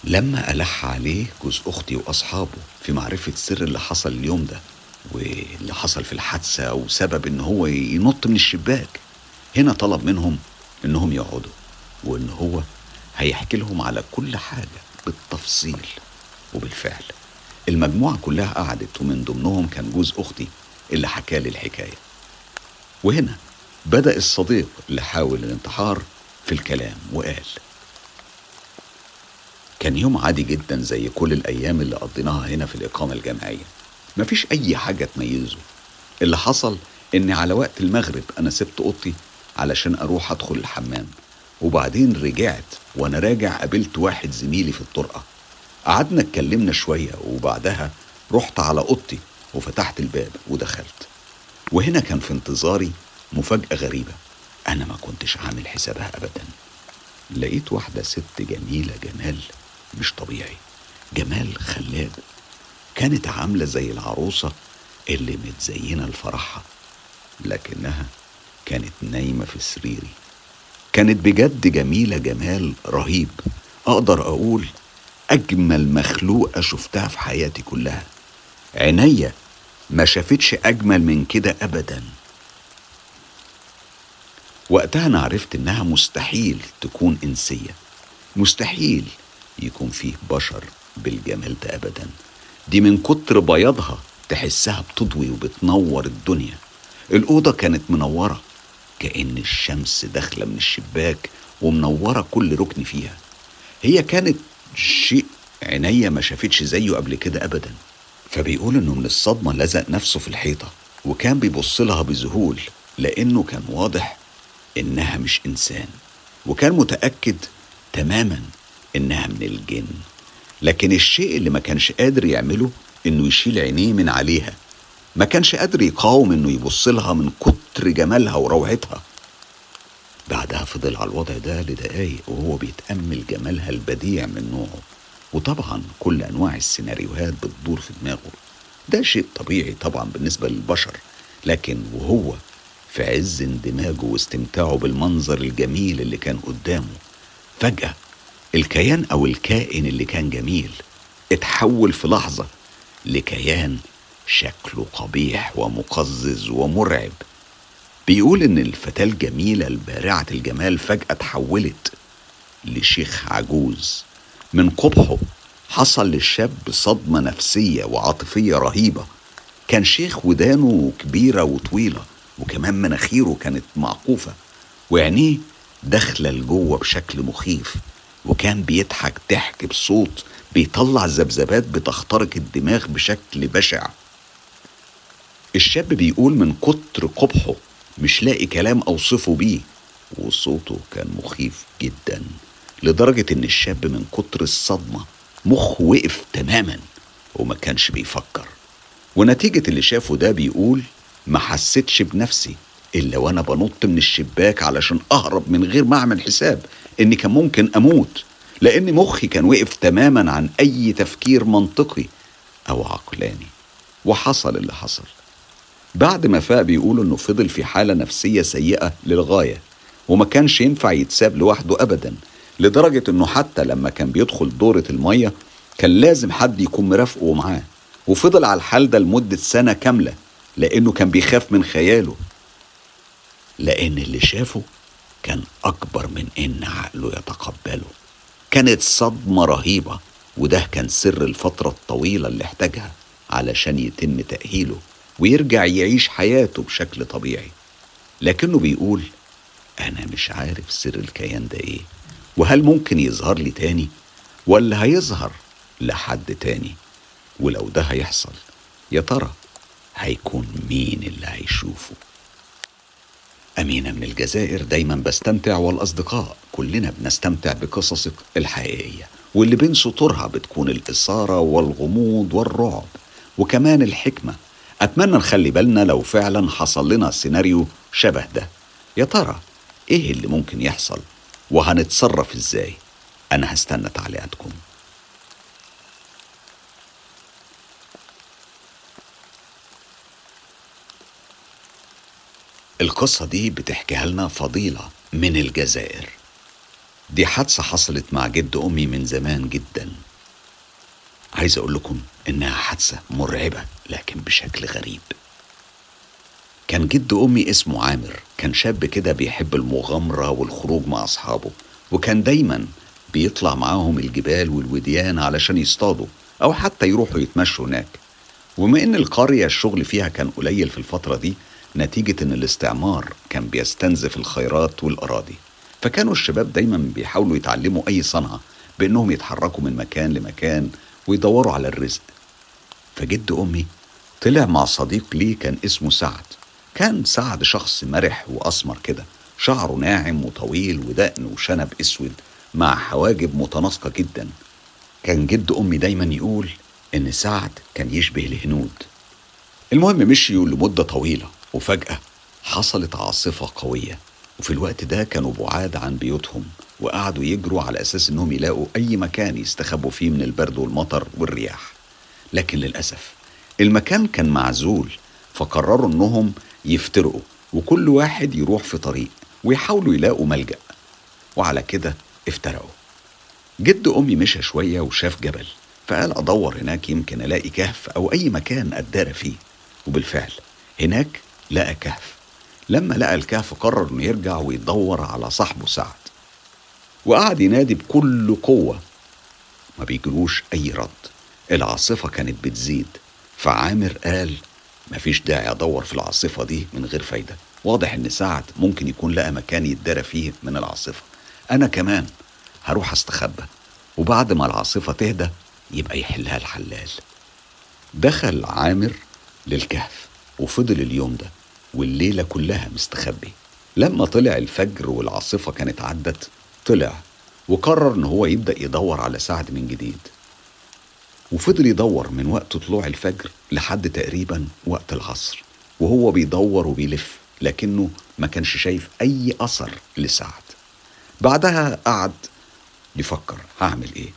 لما ألح عليه جوز أختي وأصحابه في معرفة سر اللي حصل اليوم ده واللي حصل في الحادثة وسبب إن هو ينط من الشباك. هنا طلب منهم إنهم يقعدوا وإن هو هيحكي لهم على كل حاجة بالتفصيل وبالفعل. المجموعة كلها قعدت ومن ضمنهم كان جوز أختي اللي حكى لي الحكاية. وهنا بدأ الصديق اللي حاول الانتحار في الكلام وقال. كان يوم عادي جدا زي كل الأيام اللي قضيناها هنا في الإقامة الجامعية. مفيش أي حاجة تميزه. اللي حصل إن على وقت المغرب أنا سبت أوضتي علشان أروح أدخل الحمام. وبعدين رجعت وأنا راجع قابلت واحد زميلي في الطرقة. قعدنا اتكلمنا شوية وبعدها رحت على أوضتي وفتحت الباب ودخلت. وهنا كان في انتظاري مفاجأة غريبة. أنا ما كنتش عامل حسابها أبدا. لقيت واحدة ست جميلة جمال مش طبيعي. جمال خلاب كانت عاملة زي العروسة اللي متزينة لفرحها لكنها كانت نايمة في سريري. كانت بجد جميلة جمال رهيب. أقدر أقول أجمل مخلوقة شفتها في حياتي كلها. عينيا ما شافتش أجمل من كده أبدا. وقتها أنا عرفت إنها مستحيل تكون إنسية. مستحيل يكون فيه بشر بالجمال ده أبدا. دي من كتر بياضها تحسها بتضوي وبتنور الدنيا. الأوضة كانت منورة كأن الشمس داخلة من الشباك ومنورة كل ركن فيها. هي كانت شيء عينيا ما شافتش زيه قبل كده أبدا. فبيقول إنه من الصدمة لزق نفسه في الحيطة وكان بيبص لها بذهول لأنه كان واضح إنها مش إنسان وكان متأكد تماما إنها من الجن. لكن الشيء اللي ما كانش قادر يعمله إنه يشيل عينيه من عليها. ما كانش قادر يقاوم إنه يبص لها من كتر جمالها وروعتها. بعدها فضل على الوضع ده لدقايق وهو بيتأمل جمالها البديع من نوعه. وطبعا كل أنواع السيناريوهات بتدور في دماغه. ده شيء طبيعي طبعا بالنسبة للبشر. لكن وهو في عز اندماجه واستمتاعه بالمنظر الجميل اللي كان قدامه. فجأة الكيان أو الكائن اللي كان جميل اتحول في لحظة لكيان شكله قبيح ومقزز ومرعب. بيقول إن الفتاة الجميلة البارعة الجمال فجأة اتحولت لشيخ عجوز. من قبحه حصل للشاب صدمة نفسية وعاطفية رهيبة. كان شيخ ودانه كبيرة وطويلة. وكمان مناخيره كانت معقوفة وعينيه داخلة لجوه بشكل مخيف وكان بيضحك ضحك بصوت بيطلع ذبذبات بتخترق الدماغ بشكل بشع. الشاب بيقول من كتر قبحه مش لاقي كلام أوصفه بيه وصوته كان مخيف جدا لدرجة إن الشاب من كتر الصدمة مخه وقف تماما وما كانش بيفكر. ونتيجة اللي شافه ده بيقول ما حسيتش بنفسي إلا وأنا بنط من الشباك علشان أهرب من غير ما أعمل حساب إني كان ممكن أموت لأن مخي كان وقف تماما عن أي تفكير منطقي أو عقلاني. وحصل اللي حصل. بعد ما فاق بيقول إنه فضل في حالة نفسية سيئة للغاية وما كانش ينفع يتساب لوحده أبدا لدرجة إنه حتى لما كان بيدخل دورة المية كان لازم حد يكون مرافقه معاه. وفضل على الحال ده لمدة سنة كاملة. لأنه كان بيخاف من خياله. لأن اللي شافه كان أكبر من إن عقله يتقبله. كانت صدمة رهيبة وده كان سر الفترة الطويلة اللي احتاجها علشان يتم تأهيله ويرجع يعيش حياته بشكل طبيعي. لكنه بيقول أنا مش عارف سر الكيان ده إيه وهل ممكن يظهر لي تاني ولا هيظهر لحد تاني؟ ولو ده هيحصل يا ترى هيكون مين اللي هيشوفه. أمينة من الجزائر دايما بستمتع والأصدقاء كلنا بنستمتع بقصصك الحقيقية واللي بين سطورها بتكون الإثارة والغموض والرعب وكمان الحكمة. أتمنى نخلي بالنا لو فعلا حصل لنا سيناريو شبه ده. يا ترى إيه اللي ممكن يحصل؟ وهنتصرف إزاي؟ أنا هستنى تعليقاتكم. القصة دي بتحكيها لنا فضيلة من الجزائر. دي حادثة حصلت مع جد أمي من زمان جدا. عايز أقول لكم إنها حادثة مرعبة لكن بشكل غريب. كان جد أمي اسمه عامر كان شاب كده بيحب المغامرة والخروج مع أصحابه وكان دايما بيطلع معاهم الجبال والوديان علشان يصطادوا أو حتى يروحوا يتمشوا هناك. وما إن القرية الشغل فيها كان قليل في الفترة دي نتيجة إن الاستعمار كان بيستنزف الخيرات والأراضي. فكانوا الشباب دايما بيحاولوا يتعلموا أي صنعة بإنهم يتحركوا من مكان لمكان ويدوروا على الرزق. فجد أمي طلع مع صديق ليه كان اسمه سعد. كان سعد شخص مرح وأسمر كده شعره ناعم وطويل ودقن وشنب أسود مع حواجب متناسقة جدا. كان جد أمي دايما يقول إن سعد كان يشبه الهنود المهم مشيوا لمدة طويلة. وفجأة حصلت عاصفة قوية. وفي الوقت ده كانوا بعاد عن بيوتهم وقعدوا يجروا على أساس إنهم يلاقوا أي مكان يستخبوا فيه من البرد والمطر والرياح. لكن للأسف المكان كان معزول فقرروا إنهم يفترقوا وكل واحد يروح في طريق ويحاولوا يلاقوا ملجأ. وعلى كده افترقوا. جد أمي مشى شوية وشاف جبل فقال أدور هناك يمكن ألاقي كهف أو أي مكان أتدارى فيه. وبالفعل هناك لقى كهف. لما لقى الكهف قرر إنه يرجع ويدور على صاحبه سعد. وقعد ينادي بكل قوة. ما بيجلوش أي رد. العاصفة كانت بتزيد. فعامر قال مفيش داعي أدور في العاصفة دي من غير فايدة. واضح إن سعد ممكن يكون لقى مكان يتدارى فيه من العاصفة. أنا كمان هروح أستخبى. وبعد ما العاصفة تهدى يبقى يحلها الحلال. دخل عامر للكهف. وفضل اليوم ده. والليلة كلها مستخبي. لما طلع الفجر والعاصفة كانت عدت طلع وقرر إن هو يبدأ يدور على سعد من جديد. وفضل يدور من وقت طلوع الفجر لحد تقريبا وقت العصر وهو بيدور وبيلف لكنه ما كانش شايف أي أثر لسعد. بعدها قعد يفكر هعمل إيه.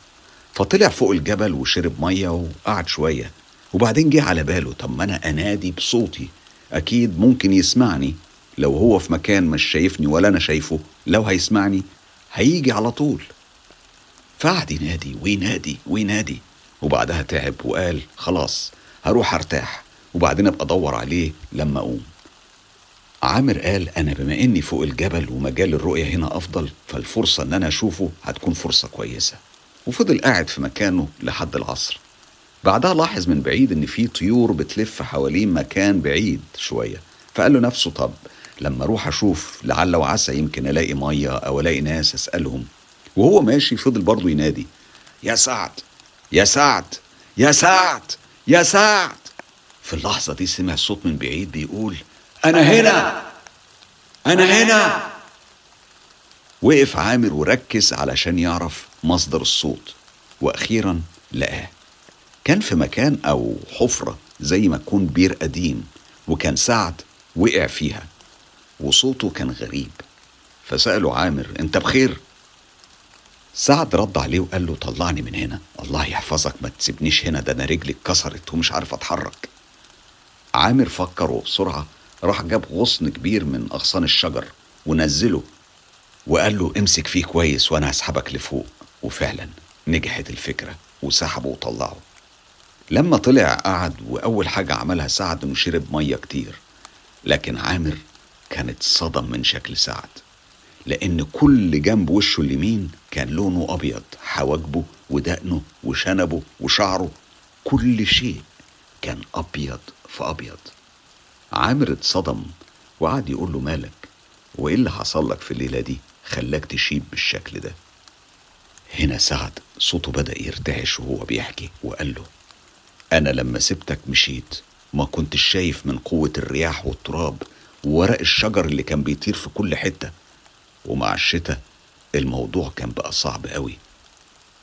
فطلع فوق الجبل وشرب مية وقعد شوية وبعدين جه على باله طب ما أنا أنادي بصوتي أكيد ممكن يسمعني. لو هو في مكان مش شايفني ولا أنا شايفه لو هيسمعني هيجي على طول. فقعد ينادي وينادي وينادي. وبعدها تعب وقال خلاص هروح أرتاح. وبعدين أبقى أدور عليه لما أقوم. عامر قال أنا بما إني فوق الجبل ومجال الرؤية هنا أفضل فالفرصة إن أنا أشوفه هتكون فرصة كويسة. وفضل قاعد في مكانه لحد العصر. بعدها لاحظ من بعيد إن في طيور بتلف حوالين مكان بعيد شوية فقال له نفسه طب لما أروح أشوف لعل وعسى يمكن ألاقي مية أو ألاقي ناس أسألهم. وهو ماشي فضل برضه ينادي يا سعد يا سعد يا سعد يا سعد. في اللحظة دي سمع صوت من بعيد بيقول أنا هنا أنا هنا. وقف عامر وركز علشان يعرف مصدر الصوت وأخيرا لقاه. كان في مكان أو حفرة زي ما تكون بير قديم وكان سعد وقع فيها وصوته كان غريب. فسأله عامر أنت بخير؟ سعد رد عليه وقال له طلعني من هنا الله يحفظك ما تسيبنيش هنا ده أنا رجلي اتكسرت ومش عارف أتحرك. عامر فكر وبسرعة راح جاب غصن كبير من أغصان الشجر ونزله وقال له امسك فيه كويس وأنا هسحبك لفوق. وفعلا نجحت الفكرة وسحبه وطلعه. لما طلع قعد وأول حاجة عملها سعد إنه شرب مية كتير. لكن عامر كانت صدم من شكل سعد لأن كل جنب وشه اليمين كان لونه أبيض حواجبه ودقنه وشنبه وشعره كل شيء كان أبيض في أبيض. عامر اتصدم وقعد يقول له مالك وإيه اللي حصل لك في الليلة دي؟ خلاك تشيب بالشكل ده. هنا سعد صوته بدأ يرتعش وهو بيحكي وقال له أنا لما سبتك مشيت ما كنتش شايف من قوة الرياح والتراب وورق الشجر اللي كان بيطير في كل حتة. ومع الشتاء الموضوع كان بقى صعب قوي.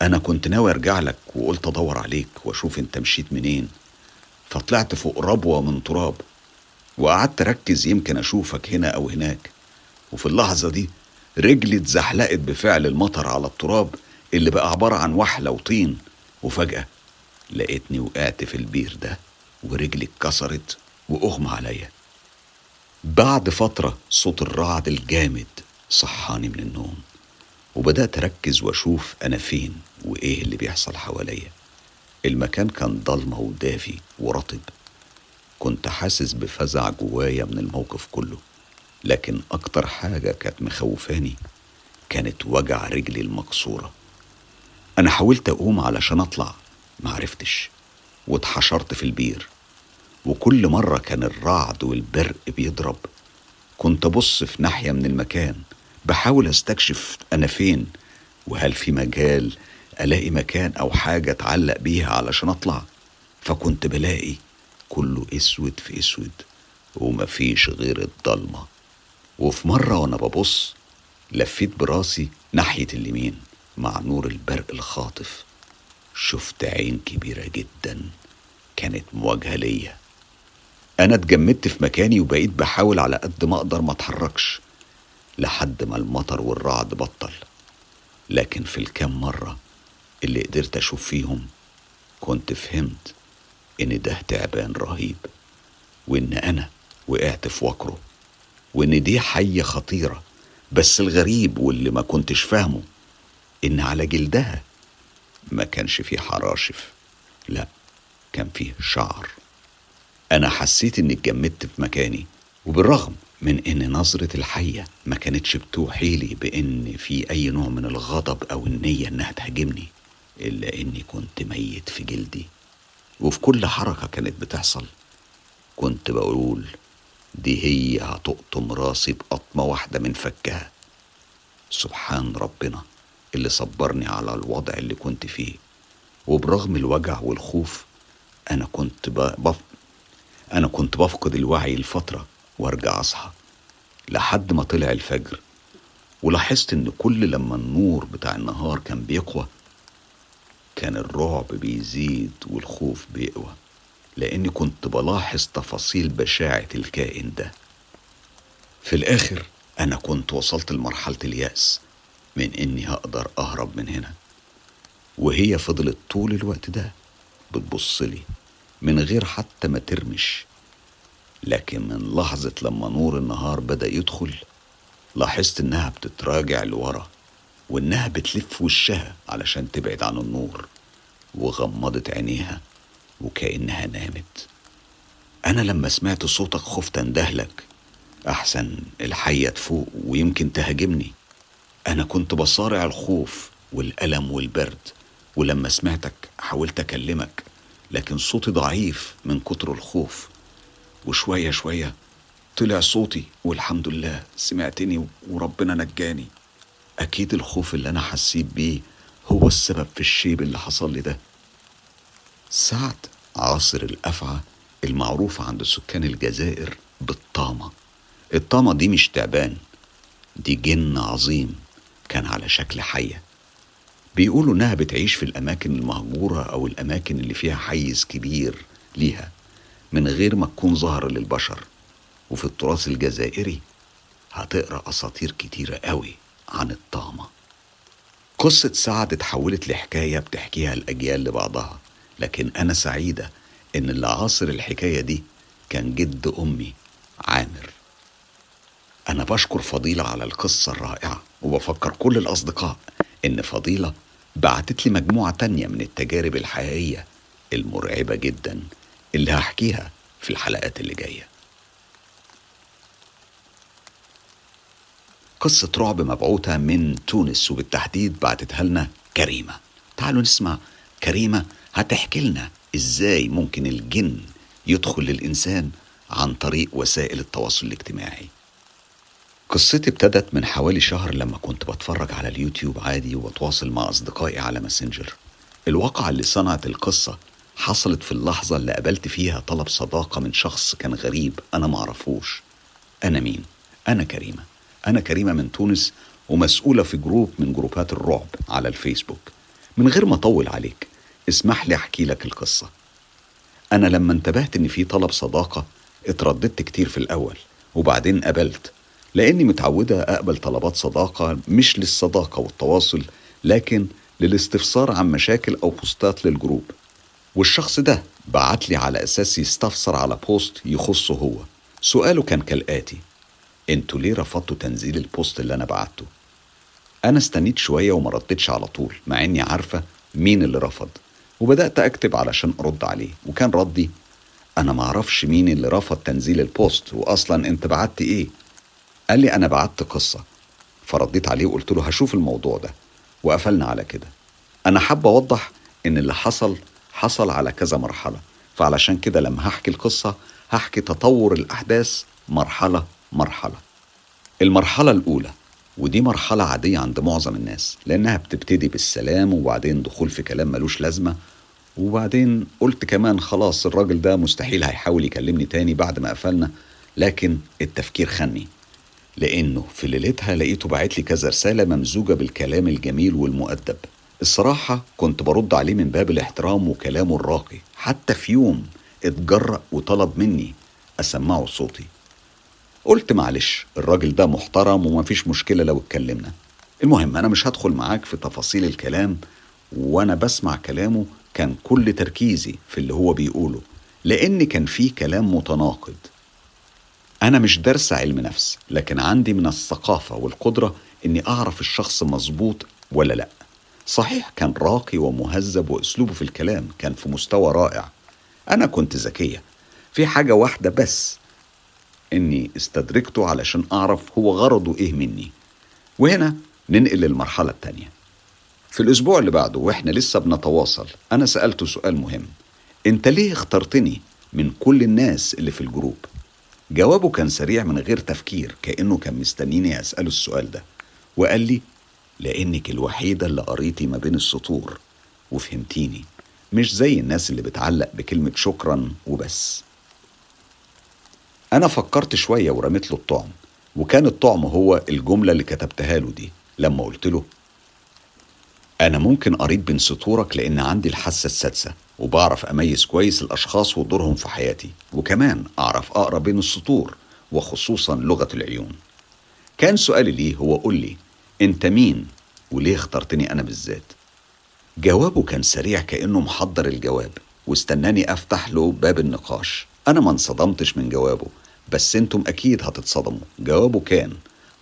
أنا كنت ناوي أرجع لك وقلت أدور عليك وأشوف أنت مشيت منين. فطلعت فوق ربوة من تراب وقعدت أركز يمكن أشوفك هنا أو هناك. وفي اللحظة دي رجلي اتزحلقت بفعل المطر على التراب اللي بقى عبارة عن وحلة وطين. وفجأة لقيتني وقعت في البير ده ورجلي اتكسرت وأغمى عليا. بعد فترة صوت الرعد الجامد صحاني من النوم وبدأت أركز وأشوف أنا فين وإيه اللي بيحصل حواليا. المكان كان ضلمة ودافي ورطب. كنت حاسس بفزع جوايا من الموقف كله لكن أكتر حاجة كانت مخوفاني كانت وجع رجلي المكسورة. أنا حاولت أقوم علشان أطلع معرفتش واتحشرت في البير. وكل مرة كان الرعد والبرق بيضرب. كنت أبص في ناحية من المكان بحاول أستكشف أنا فين وهل في مجال ألاقي مكان أو حاجة أتعلق بيها علشان أطلع. فكنت بلاقي كله أسود في أسود ومفيش غير الضلمة. وفي مرة وأنا ببص لفيت براسي ناحية اليمين مع نور البرق الخاطف. شفت عين كبيرة جدا كانت مواجهة ليا. أنا اتجمدت في مكاني وبقيت بحاول على قد ما أقدر ما أتحركش لحد ما المطر والرعد بطل. لكن في الكام مرة اللي قدرت أشوف فيهم كنت فهمت إن ده تعبان رهيب وإن أنا وقعت في وكره وإن دي حية خطيرة. بس الغريب واللي ما كنتش فاهمه إن على جلدها ما كانش فيه حراشف. لا كان فيه شعر. أنا حسيت إني اتجمدت في مكاني وبالرغم من إن نظرة الحية ما كانتش بتوحي لي بإن في أي نوع من الغضب أو النية إنها تهاجمني إلا إني كنت ميت في جلدي. وفي كل حركة كانت بتحصل كنت بقول دي هي هتقطم راسي بقطمة واحدة من فكها. سبحان ربنا. اللي صبرني على الوضع اللي كنت فيه. وبرغم الوجع والخوف أنا كنت بف... أنا كنت بفقد الوعي لفترة وأرجع أصحى لحد ما طلع الفجر. ولاحظت إن كل لما النور بتاع النهار كان بيقوى كان الرعب بيزيد والخوف بيقوى. لأني كنت بلاحظ تفاصيل بشاعة الكائن ده. في الآخر أنا كنت وصلت لمرحلة اليأس. من إني هقدر أهرب من هنا. وهي فضلت طول الوقت ده بتبصلي من غير حتى ما ترمش. لكن من لحظة لما نور النهار بدأ يدخل لاحظت إنها بتتراجع لورا وإنها بتلف وشها علشان تبعد عن النور وغمضت عينيها وكأنها نامت. أنا لما سمعت صوتك خفت أندهلك. أحسن الحية تفوق ويمكن تهاجمني. أنا كنت بصارع الخوف والألم والبرد ولما سمعتك حاولت أكلمك لكن صوتي ضعيف من كتر الخوف. وشوية شوية طلع صوتي والحمد لله سمعتني وربنا نجاني. أكيد الخوف اللي أنا حسيت بيه هو السبب في الشيب اللي حصل لي ده. سعد عاصر الأفعى المعروف عند سكان الجزائر بالطامة. الطامة دي مش تعبان دي جن عظيم. كان على شكل حية. بيقولوا إنها بتعيش في الأماكن المهجورة أو الأماكن اللي فيها حيز كبير ليها من غير ما تكون ظاهرة للبشر. وفي التراث الجزائري هتقرأ أساطير كتيرة قوي عن الطامة قصة سعد اتحولت لحكاية بتحكيها الأجيال لبعضها لكن أنا سعيدة إن اللي عاصر الحكاية دي كان جد أمي عامر. أنا بشكر فضيلة على القصة الرائعة وبفكر كل الأصدقاء إن فضيلة بعتت لي مجموعة تانية من التجارب الحقيقية المرعبة جدا اللي هحكيها في الحلقات اللي جاية. قصة رعب مبعوثة من تونس وبالتحديد بعتتها لنا كريمة. تعالوا نسمع كريمة هتحكي لنا إزاي ممكن الجن يدخل للإنسان عن طريق وسائل التواصل الاجتماعي. قصتي ابتدت من حوالي شهر لما كنت بتفرج على اليوتيوب عادي وبتواصل مع أصدقائي على ماسنجر. الواقعة اللي صنعت القصة حصلت في اللحظة اللي قابلت فيها طلب صداقة من شخص كان غريب أنا معرفوش. أنا مين؟ أنا كريمة. أنا كريمة من تونس ومسؤولة في group من جروبات الرعب على الفيسبوك. من غير ما أطول عليك اسمح لي أحكي لك القصة. أنا لما انتبهت إن في طلب صداقة اترددت كتير في الأول وبعدين قبلت. لأني متعودة أقبل طلبات صداقة مش للصداقة والتواصل لكن للاستفسار عن مشاكل أو بوستات لل group. والشخص ده بعت لي على أساس يستفسر على post يخصه هو. سؤاله كان كالآتي أنتوا ليه رفضتوا تنزيل ال post اللي أنا بعته؟ أنا استنيت شوية وما ردتش على طول مع إني عارفة مين اللي رفض. وبدأت أكتب علشان أرد عليه وكان ردي أنا معرفش مين اللي رفض تنزيل ال post واصلا أنت بعت إيه؟ قال لي أنا بعت قصة فرديت عليه وقلت له هشوف الموضوع ده وقفلنا على كده. أنا حابة أوضح إن اللي حصل حصل على كذا مرحلة فعلشان كده لما هحكي القصة هحكي تطور الأحداث مرحلة مرحلة. المرحلة الأولى ودي مرحلة عادية عند معظم الناس لأنها بتبتدي بالسلام وبعدين دخول في كلام ملوش لازمة وبعدين قلت كمان خلاص الراجل ده مستحيل هيحاول يكلمني تاني بعد ما قفلنا لكن التفكير خني لأنه في ليلتها لقيته باعت لي كذا رسالة ممزوجة بالكلام الجميل والمؤدب. الصراحة كنت برد عليه من باب الاحترام وكلامه الراقي. حتى في يوم اتجرأ وطلب مني أسمعه صوتي. قلت معلش الراجل ده محترم ومفيش مشكلة لو اتكلمنا. المهم أنا مش هدخل معاك في تفاصيل الكلام وأنا بسمع كلامه كان كل تركيزي في اللي هو بيقوله لأن كان فيه كلام متناقض. أنا مش درس علم نفس لكن عندي من الثقافة والقدرة إني أعرف الشخص مظبوط ولا لأ. صحيح كان راقي ومهذب وأسلوبه في الكلام كان في مستوى رائع. أنا كنت ذكية. في حاجة واحدة بس إني استدركته علشان أعرف هو غرضه إيه مني. وهنا ننقل للمرحلة التانية. في الأسبوع اللي بعده وإحنا لسه بنتواصل أنا سألته سؤال مهم. أنت ليه اخترتني من كل الناس اللي في الجروب؟ جوابه كان سريع من غير تفكير كأنه كان مستنيني أسأله السؤال ده. وقال لي لأنك الوحيدة اللي قريتي ما بين السطور. وفهمتيني مش زي الناس اللي بتعلق بكلمة شكرا وبس. أنا فكرت شوية ورميت له الطعم وكان الطعم هو الجملة اللي كتبتها له دي لما قلت له أنا ممكن قريت بين سطورك لأن عندي الحاسة السادسة وبعرف أميز كويس الأشخاص ودورهم في حياتي وكمان أعرف أقرأ بين السطور وخصوصا لغة العيون. كان سؤالي ليه هو قول لي أنت مين؟ وليه اخترتني أنا بالذات؟ جوابه كان سريع كأنه محضر الجواب واستناني أفتح له باب النقاش. أنا ما انصدمتش من جوابه بس أنتم أكيد هتتصدموا. جوابه كان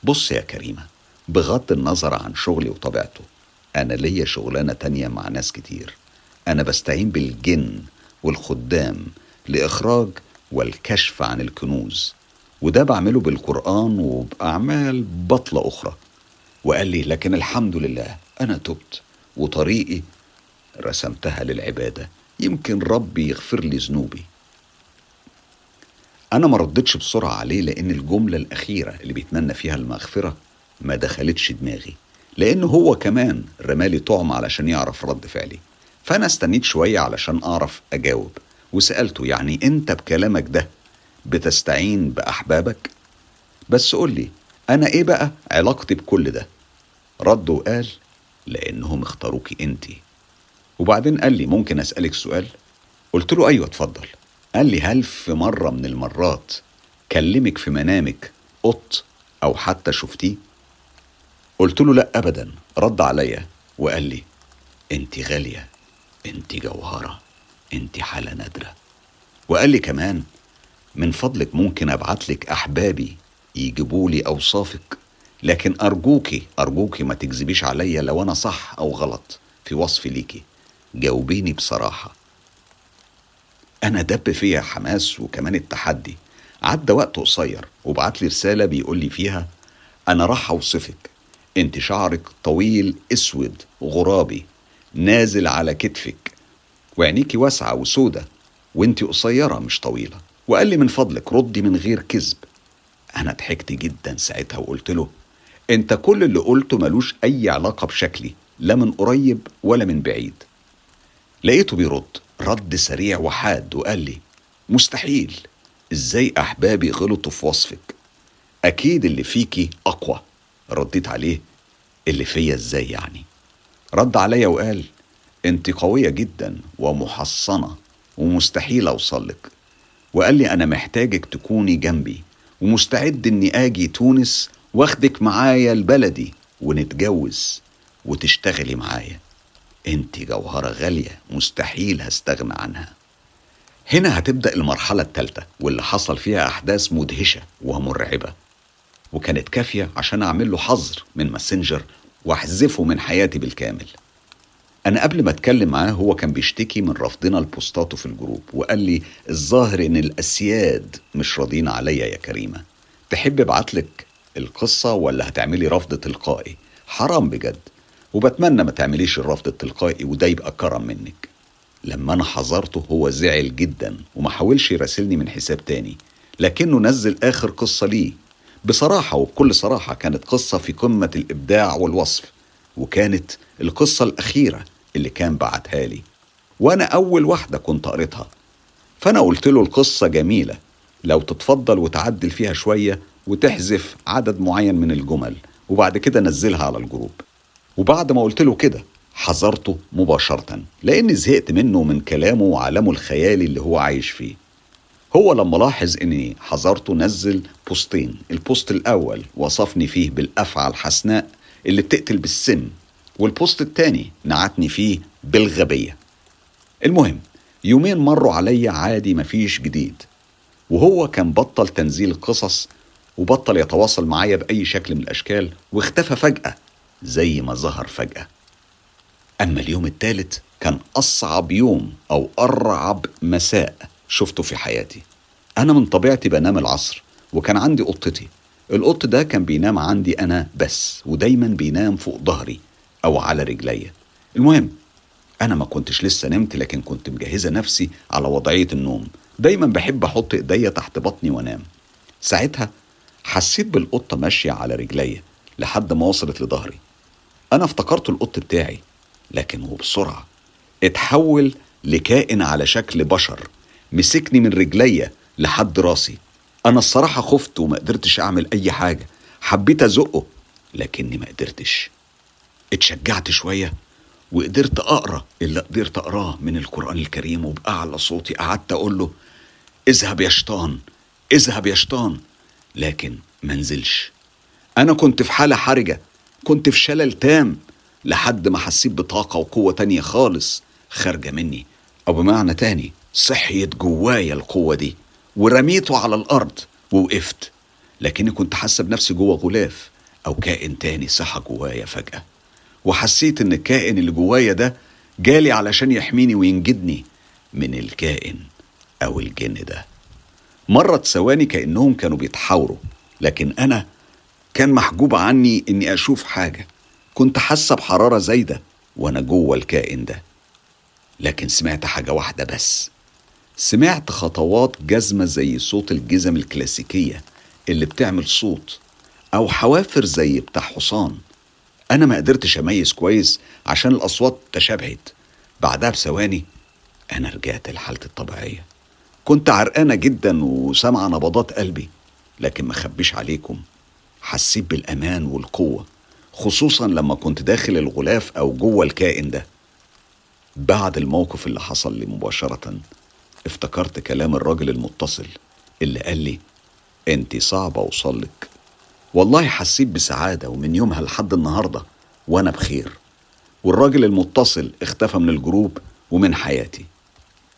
بص يا كريمة بغض النظر عن شغلي وطبيعته أنا ليا شغلانة تانية مع ناس كتير. أنا بستعين بالجن والخدام لإخراج والكشف عن الكنوز. وده بعمله بالقرآن وبأعمال بطلة أخرى. وقال لي لكن الحمد لله أنا تبت وطريقي رسمتها للعبادة. يمكن ربي يغفر لي ذنوبي. أنا ما ردتش بسرعة عليه لأن الجملة الأخيرة اللي بيتمنى فيها المغفرة ما دخلتش دماغي. لأن هو كمان رمالي طعم علشان يعرف رد فعلي. فأنا استنيت شوية علشان أعرف أجاوب. وسألته يعني أنت بكلامك ده بتستعين بأحبابك؟ بس قول لي أنا إيه بقى علاقتي بكل ده؟ رد وقال لأنهم اختاروكي أنت. وبعدين قال لي ممكن أسألك سؤال؟ قلت له أيوة اتفضل. قال لي هل في مرة من المرات كلمك في منامك قط أو حتى شفتيه؟ قلت له لا أبدا. رد عليا وقال لي أنت غالية أنت جوهرة أنت حالة نادرة. وقال لي كمان من فضلك ممكن أبعت لك أحبابي يجيبوا لي أوصافك لكن أرجوكي أرجوكي ما تكذبيش عليا لو أنا صح أو غلط في وصفي ليكي. جاوبيني بصراحة. أنا دب فيا حماس وكمان التحدي. عدى وقت قصير وبعت لي رسالة بيقول لي فيها أنا راح أوصفك. أنت شعرك طويل أسود غرابي نازل على كتفك. وعينيكي واسعة وسودة وانت قصيرة مش طويلة. وقال لي من فضلك ردي من غير كذب. أنا ضحكت جدا ساعتها وقلت له أنت كل اللي قلته ملوش أي علاقة بشكلي لا من قريب ولا من بعيد. لقيته بيرد رد سريع وحاد وقال لي مستحيل إزاي أحبابي غلطوا في وصفك؟ أكيد اللي فيكي أقوى. رديت عليه اللي فيا إزاي يعني؟ رد عليا وقال أنت قوية جدا ومحصنة ومستحيل أوصلك. وقال لي أنا محتاجك تكوني جنبي ومستعد إني آجي تونس واخدك معايا لبلدي ونتجوز وتشتغلي معايا. أنت جوهرة غالية مستحيل هستغنى عنها. هنا هتبدأ المرحلة الثالثة واللي حصل فيها أحداث مدهشة ومرعبة. وكانت كافية عشان أعمل له حظر من ماسنجر وأحذفه من حياتي بالكامل. أنا قبل ما أتكلم معاه هو كان بيشتكي من رفضنا لبوستاته في ال group وقال لي الظاهر إن الأسياد مش راضين عليا يا كريمة. تحب ابعتلك القصة ولا هتعملي رفض تلقائي؟ حرام بجد. وبتمنى ما تعمليش الرفض التلقائي وده يبقى كرم منك. لما أنا حذرته هو زعل جدا وما حاولش يراسلني من حساب تاني لكنه نزل آخر قصة ليه. بصراحة وبكل صراحة كانت قصة في قمة الإبداع والوصف وكانت القصة الأخيرة اللي كان بعتها لي. وأنا أول واحدة كنت قريتها. فأنا قلت له القصة جميلة. لو تتفضل وتعدل فيها شوية وتحذف عدد معين من الجمل وبعد كده نزلها على ال group. وبعد ما قلت له كده حظرته مباشرة لأني زهقت منه من كلامه وعالمه الخيالي اللي هو عايش فيه. هو لما لاحظ إني حظرته نزل بوستين ال post الأول وصفني فيه بالأفعى الحسناء اللي بتقتل بالسم والبوست التاني نعتني فيه بالغبية. المهم يومين مروا عليا عادي مفيش جديد وهو كان بطل تنزيل القصص وبطل يتواصل معايا بأي شكل من الأشكال واختفى فجأة زي ما ظهر فجأة. أما اليوم التالت كان أصعب يوم أو أرعب مساء. شفته في حياتي. أنا من طبيعتي بنام العصر وكان عندي قطتي. القط ده كان بينام عندي أنا بس ودايما بينام فوق ظهري أو على رجليا. المهم أنا ما كنتش لسه نمت لكن كنت مجهزة نفسي على وضعية النوم. دايما بحب أحط إيديا تحت بطني وأنام. ساعتها حسيت بالقطة ماشية على رجليا لحد ما وصلت لظهري. أنا افتكرت القط بتاعي لكن وبسرعة اتحول لكائن على شكل بشر. مسكني من رجليا لحد راسي. أنا الصراحة خفت وما قدرتش أعمل أي حاجة. حبيت أزقه لكني ما قدرتش. اتشجعت شوية وقدرت أقرأ اللي قدرت أقراه من القرآن الكريم وبأعلى صوتي قعدت أقول له اذهب يا شيطان اذهب يا شيطان. لكن منزلش أنا كنت في حالة حرجة كنت في شلل تام لحد ما حسيت بطاقة وقوة تانية خالص خارجة مني. أو بمعنى تاني صحيت جوايا القوة دي ورميته على الأرض ووقفت. لكني كنت حاسة بنفسي جوه غلاف أو كائن تاني صحى جوايا فجأة. وحسيت إن الكائن اللي جوايا ده جالي علشان يحميني وينجدني من الكائن أو الجن ده. مرت ثواني كأنهم كانوا بيتحاوروا لكن أنا كان محجوب عني إني أشوف حاجة. كنت حاسة بحرارة زايدة وأنا جوه الكائن ده. لكن سمعت حاجة واحدة بس. سمعت خطوات جزمة زي صوت الجزم الكلاسيكية اللي بتعمل صوت أو حوافر زي بتاع حصان. أنا ما قدرتش أميز كويس عشان الأصوات تشابهت. بعدها بثواني أنا رجعت لحالتي الطبيعية. كنت عرقانة جدا وسامعة نبضات قلبي لكن ما خبيش عليكم. حسيت بالأمان والقوة خصوصا لما كنت داخل الغلاف أو جوه الكائن ده. بعد الموقف اللي حصل لي مباشرة افتكرت كلام الراجل المتصل اللي قال لي أنت صعب اوصلك والله حسيت بسعادة ومن يومها لحد النهاردة وأنا بخير. والراجل المتصل اختفى من الجروب ومن حياتي.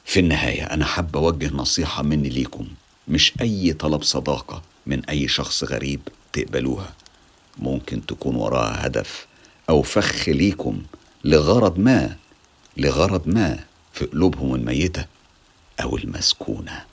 في النهاية أنا حابة أوجه نصيحة مني ليكم. مش أي طلب صداقة من أي شخص غريب تقبلوها. ممكن تكون وراها هدف أو فخ ليكم لغرض ما لغرض ما في قلوبهم الميتة. أو المسكونة.